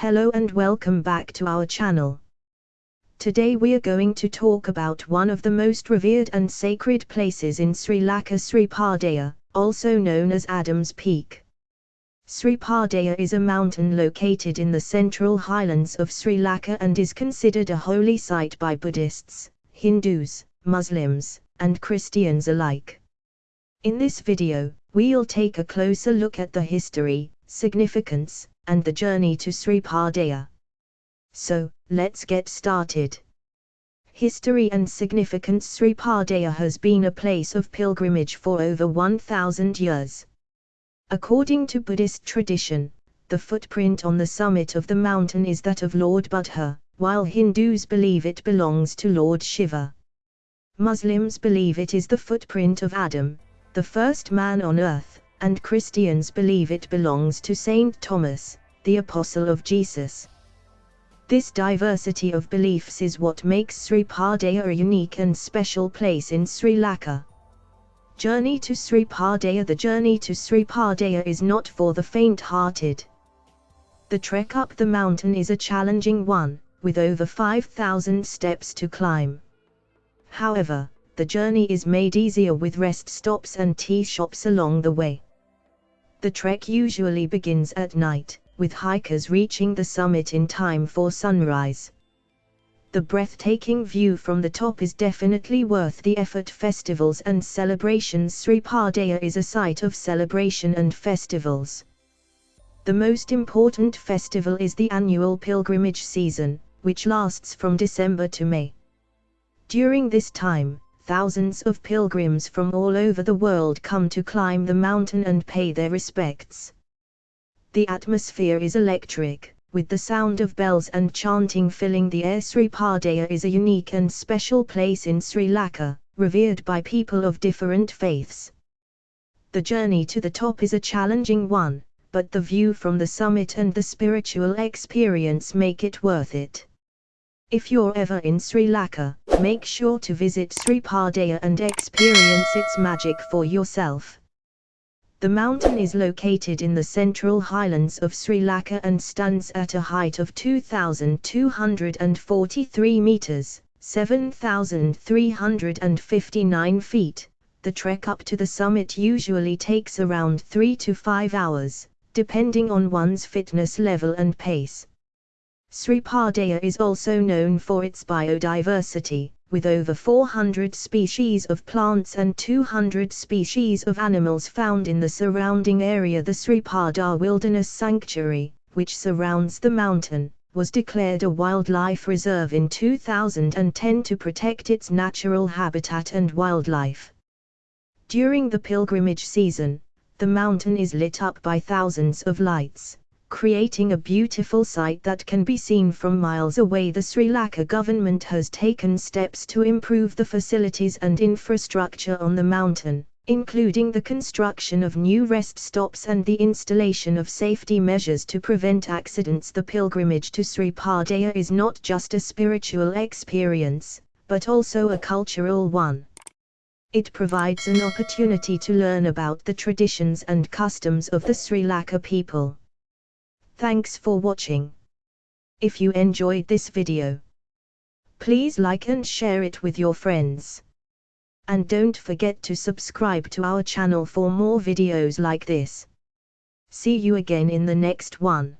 Hello and welcome back to our channel. Today we are going to talk about one of the most revered and sacred places in Sri Lanka Sri Sripadaya, also known as Adam's Peak. Sri Sripadaya is a mountain located in the central highlands of Sri Lanka and is considered a holy site by Buddhists, Hindus, Muslims, and Christians alike. In this video, we'll take a closer look at the history, significance, and the journey to Sripadaya. So, let's get started. History and significance Sripadaya has been a place of pilgrimage for over 1000 years. According to Buddhist tradition, the footprint on the summit of the mountain is that of Lord Buddha, while Hindus believe it belongs to Lord Shiva. Muslims believe it is the footprint of Adam, the first man on earth, and Christians believe it belongs to Saint Thomas, the apostle of Jesus. This diversity of beliefs is what makes Sripadaya a unique and special place in Sri Lanka. Journey to Sripadaya The journey to Sripadaya is not for the faint-hearted. The trek up the mountain is a challenging one, with over 5,000 steps to climb. However, the journey is made easier with rest stops and tea shops along the way. The trek usually begins at night, with hikers reaching the summit in time for sunrise. The breathtaking view from the top is definitely worth the effort. Festivals and celebrations Sripadaya is a site of celebration and festivals. The most important festival is the annual pilgrimage season, which lasts from December to May. During this time, thousands of pilgrims from all over the world come to climb the mountain and pay their respects. The atmosphere is electric, with the sound of bells and chanting filling the air. Sripadaya is a unique and special place in Sri Lanka, revered by people of different faiths. The journey to the top is a challenging one, but the view from the summit and the spiritual experience make it worth it. If you're ever in Sri Lanka, make sure to visit Sripadaya and experience its magic for yourself. The mountain is located in the central highlands of Sri Lanka and stands at a height of 2,243 meters, 7,359 feet. The trek up to the summit usually takes around 3 to 5 hours, depending on one's fitness level and pace. Sri Sripadaya is also known for its biodiversity, with over 400 species of plants and 200 species of animals found in the surrounding area. The Sripada Wilderness Sanctuary, which surrounds the mountain, was declared a wildlife reserve in 2010 to protect its natural habitat and wildlife. During the pilgrimage season, the mountain is lit up by thousands of lights creating a beautiful sight that can be seen from miles away. The Sri Lanka government has taken steps to improve the facilities and infrastructure on the mountain, including the construction of new rest stops and the installation of safety measures to prevent accidents. The pilgrimage to Sripadaya is not just a spiritual experience, but also a cultural one. It provides an opportunity to learn about the traditions and customs of the Sri Lanka people. Thanks for watching. If you enjoyed this video, please like and share it with your friends. And don't forget to subscribe to our channel for more videos like this. See you again in the next one.